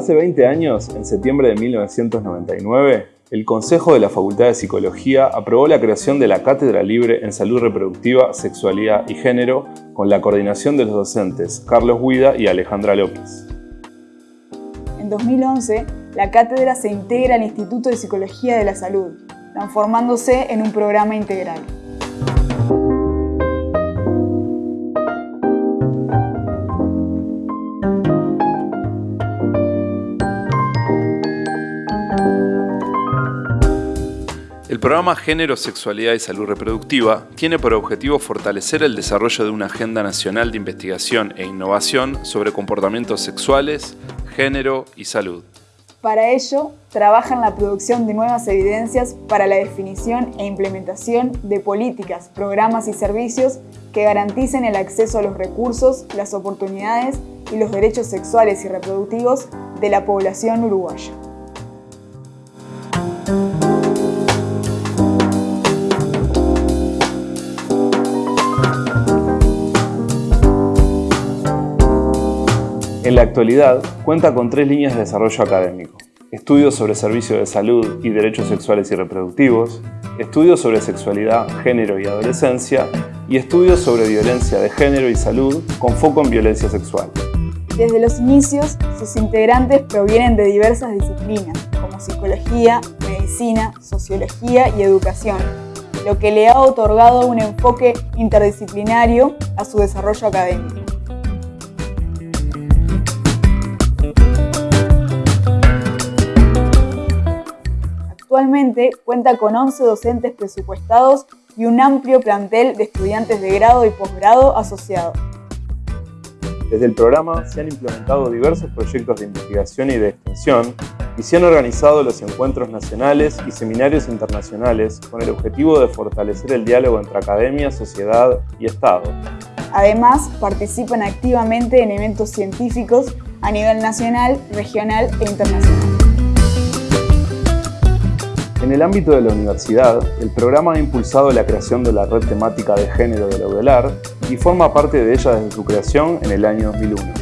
Hace 20 años, en septiembre de 1999, el Consejo de la Facultad de Psicología aprobó la creación de la Cátedra Libre en Salud Reproductiva, Sexualidad y Género con la coordinación de los docentes Carlos Huida y Alejandra López. En 2011, la cátedra se integra al Instituto de Psicología de la Salud, transformándose en un programa integral. El programa Género, Sexualidad y Salud Reproductiva tiene por objetivo fortalecer el desarrollo de una agenda nacional de investigación e innovación sobre comportamientos sexuales, género y salud. Para ello, trabaja en la producción de nuevas evidencias para la definición e implementación de políticas, programas y servicios que garanticen el acceso a los recursos, las oportunidades y los derechos sexuales y reproductivos de la población uruguaya. En la actualidad, cuenta con tres líneas de desarrollo académico. Estudios sobre servicios de salud y derechos sexuales y reproductivos, estudios sobre sexualidad, género y adolescencia, y estudios sobre violencia de género y salud con foco en violencia sexual. Desde los inicios, sus integrantes provienen de diversas disciplinas, como psicología, medicina, sociología y educación, lo que le ha otorgado un enfoque interdisciplinario a su desarrollo académico. Actualmente cuenta con 11 docentes presupuestados y un amplio plantel de estudiantes de grado y posgrado asociados. Desde el programa se han implementado diversos proyectos de investigación y de extensión y se han organizado los encuentros nacionales y seminarios internacionales con el objetivo de fortalecer el diálogo entre academia, sociedad y Estado. Además, participan activamente en eventos científicos a nivel nacional, regional e internacional. En el ámbito de la universidad, el programa ha impulsado la creación de la red temática de género de la UDELAR y forma parte de ella desde su creación en el año 2001.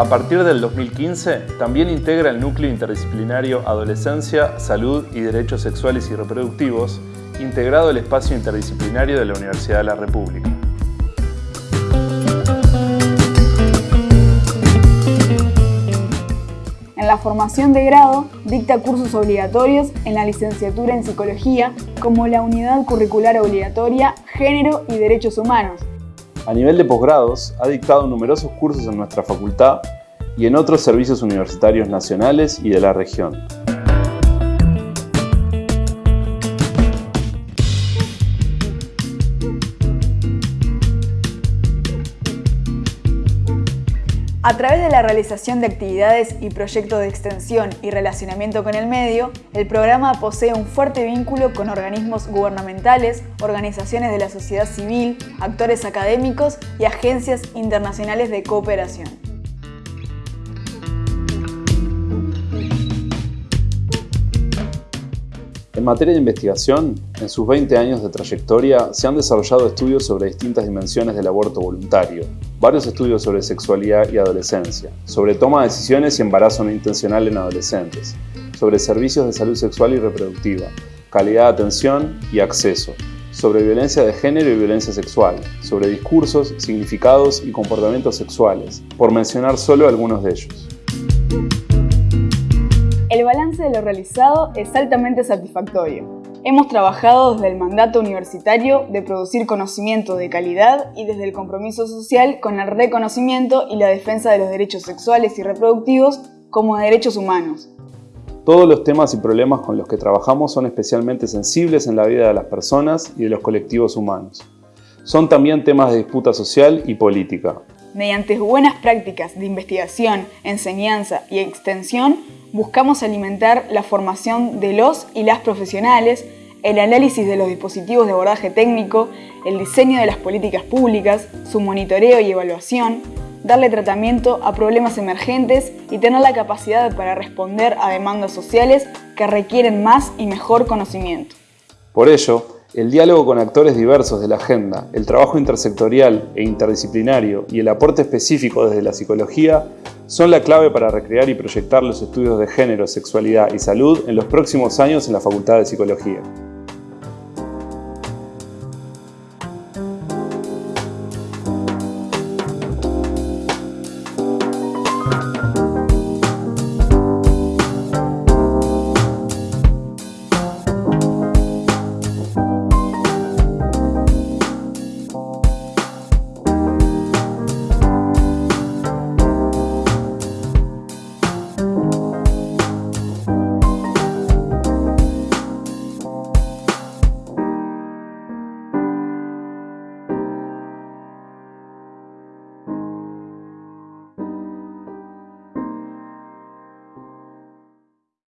A partir del 2015, también integra el núcleo interdisciplinario Adolescencia, Salud y Derechos Sexuales y Reproductivos, integrado el espacio interdisciplinario de la Universidad de la República. la formación de grado, dicta cursos obligatorios en la licenciatura en Psicología como la Unidad Curricular Obligatoria Género y Derechos Humanos. A nivel de posgrados, ha dictado numerosos cursos en nuestra facultad y en otros servicios universitarios nacionales y de la región. A través de la realización de actividades y proyectos de extensión y relacionamiento con el medio, el programa posee un fuerte vínculo con organismos gubernamentales, organizaciones de la sociedad civil, actores académicos y agencias internacionales de cooperación. En materia de investigación, en sus 20 años de trayectoria se han desarrollado estudios sobre distintas dimensiones del aborto voluntario, varios estudios sobre sexualidad y adolescencia, sobre toma de decisiones y embarazo no intencional en adolescentes, sobre servicios de salud sexual y reproductiva, calidad de atención y acceso, sobre violencia de género y violencia sexual, sobre discursos, significados y comportamientos sexuales, por mencionar solo algunos de ellos. De lo realizado es altamente satisfactorio. Hemos trabajado desde el mandato universitario de producir conocimiento de calidad y desde el compromiso social con el reconocimiento y la defensa de los derechos sexuales y reproductivos como derechos humanos. Todos los temas y problemas con los que trabajamos son especialmente sensibles en la vida de las personas y de los colectivos humanos. Son también temas de disputa social y política. Mediante buenas prácticas de investigación, enseñanza y extensión, buscamos alimentar la formación de los y las profesionales, el análisis de los dispositivos de abordaje técnico, el diseño de las políticas públicas, su monitoreo y evaluación, darle tratamiento a problemas emergentes y tener la capacidad para responder a demandas sociales que requieren más y mejor conocimiento. Por ello, El diálogo con actores diversos de la agenda, el trabajo intersectorial e interdisciplinario y el aporte específico desde la psicología son la clave para recrear y proyectar los estudios de género, sexualidad y salud en los próximos años en la Facultad de Psicología.